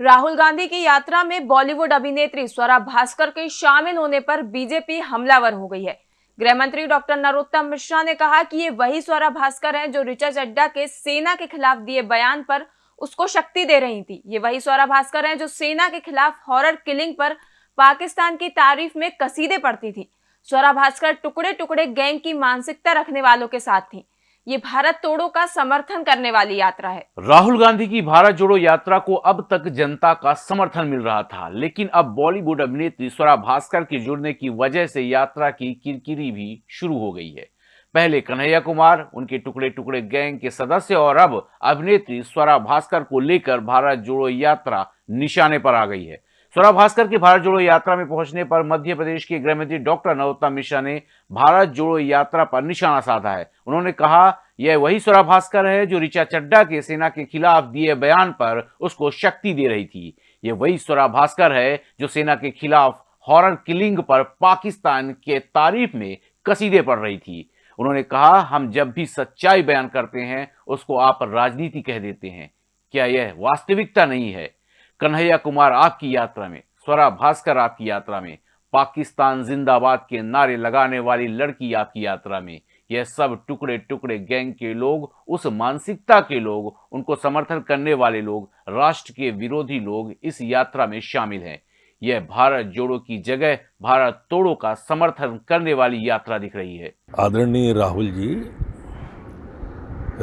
राहुल गांधी की यात्रा में बॉलीवुड अभिनेत्री स्वरा भास्कर के शामिल होने पर बीजेपी हमलावर हो गई है। गृह मंत्री डॉक्टर नरोत्तम मिश्रा ने कहा कि ये वही स्वरा भास्कर हैं जो ऋचा चड्डा के सेना के खिलाफ दिए बयान पर उसको शक्ति दे रही थी। ये वही स्वरा भास्कर हैं जो सेना के खिलाफ हॉरर किलिंग पर पाकिस्तान की तारीफ़ में कसीदे पड़ती थी। स्वरा भास्कर टुकड़े टुकड़े गैंग की मानसिकता रखने वालों के साथ थी। ये भारत तोड़ो का समर्थन करने वाली यात्रा है। राहुल गांधी की भारत जोड़ो यात्रा को अब तक जनता का समर्थन मिल रहा था, लेकिन अब बॉलीवुड अभिनेत्री स्वरा भास्कर के जुड़ने की वजह से यात्रा की किरकिरी भी शुरू हो गई है। पहले कन्हैया कुमार, उनके टुकड़े टुकड़े गैंग के सदस्य और अब अभिनेत्री स्वरा भास्कर को लेकर भारत जोड़ो यात्रा निशाने पर आ गई है। स्वरा भास्कर की भारत जोड़ो यात्रा में पहुँचने पर मध्य प्रदेश के गृह मंत्री डॉक्टर नरोत्तम मिश्रा ने भारत जोड़ो यात्रा पर निशाना साधा है। उन्होंने कहा, यह वही स्वरा भास्कर है जो ऋचा चड्डा के सेना के खिलाफ दिए बयान पर उसको शक्ति दे रही थी। यह वही स्वरा भास्कर है जो सेना के खिलाफ हॉरर किलिंग पर पाकिस्तान के तारीफ़ में कसीदे पड़ रही थी। उन्होंने कहा, हम जब भी सच्चाई बयान करते हैं, उसको आप राजनीति कह देते हैं। क्या यह वास्तविकता नहीं है? कन्हैया कुमार आपकी यात्रा में, स्वरा भास्कर आपकी यात्रा में, पाकिस्तान जिंदाबाद के नारे लगाने वाली लड़की आपकी यात्रा में। यह सब टुकड़े टुकड़े गैंग के लोग, उस मानसिकता के लोग, उनको समर्थन करने वाले लोग, राष्ट्र के विरोधी लोग इस यात्रा में शामिल हैं। यह भारत जोड़ो की जगह, भारत तोड़ो का समर्थन करने वाली यात्रा दिख रही है। आदरणीय राहुल जी,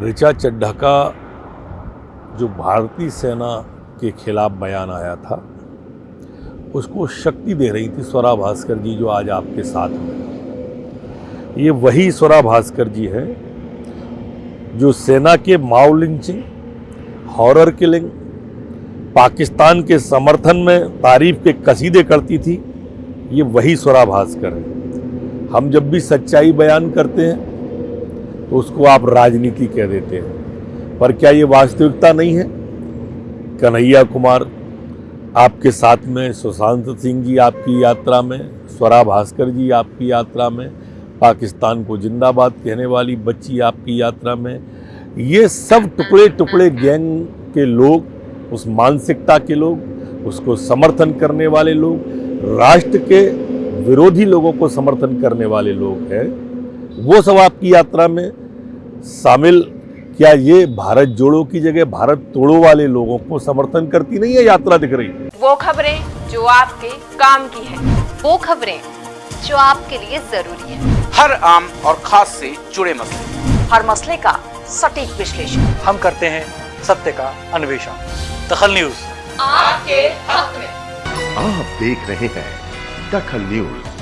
ऋचा चड्ढा का जो भारतीय सेना के खिलाफ बयान आया था। उसको शक्ति दे रही थी स्वरा भास्कर जी, जो आज आपके साथ हैं। ये वही स्वरा भास्कर जी है, जो सेना के माओ लिंचिंग हॉरर किलिंग, पाकिस्तान के समर्थन में तारीफ़ के कसीदे करती थी, ये वही स्वरा भास्कर है। हम जब भी सच्चाई बयान करते हैं तो उसको आप राजनीति कह देते हैं। पर क्या ये वास्तविकता नहीं है? कन्हैया कुमार, आपके साथ में सुशांत सिंह जी आपकी यात्रा में, स्वरा भास्कर जी आपकी यात्रा में, पाकिस्तान को जिंदाबाद कहने वाली बच्ची आपकी यात्रा में। ये सब टुकड़े टुकड़े गैंग के लोग, उस मानसिकता के लोग, उसको समर्थन करने वाले लोग, राष्ट्र के विरोधी लोगों को समर्थन करने वाले लोग हैं। वो सब आपकी यात्रा में शामिल क्या ये भारत जोड़ो की जगह भारत तोड़ो वाले लोगों को समर्थन करती नहीं है यात्रा दिख रही? वो खबरें जो आपके काम की है वो खबरें जो आपके लिए ज़रूरी है। हर आम और खास से जुड़े मसले। हर मसले का सटीक विश्लेषण। हम करते हैं सत्य का अन्वेषण। दखल न्यूज़। आपके हक में। आप देख रहे हैं दखल न्यूज़।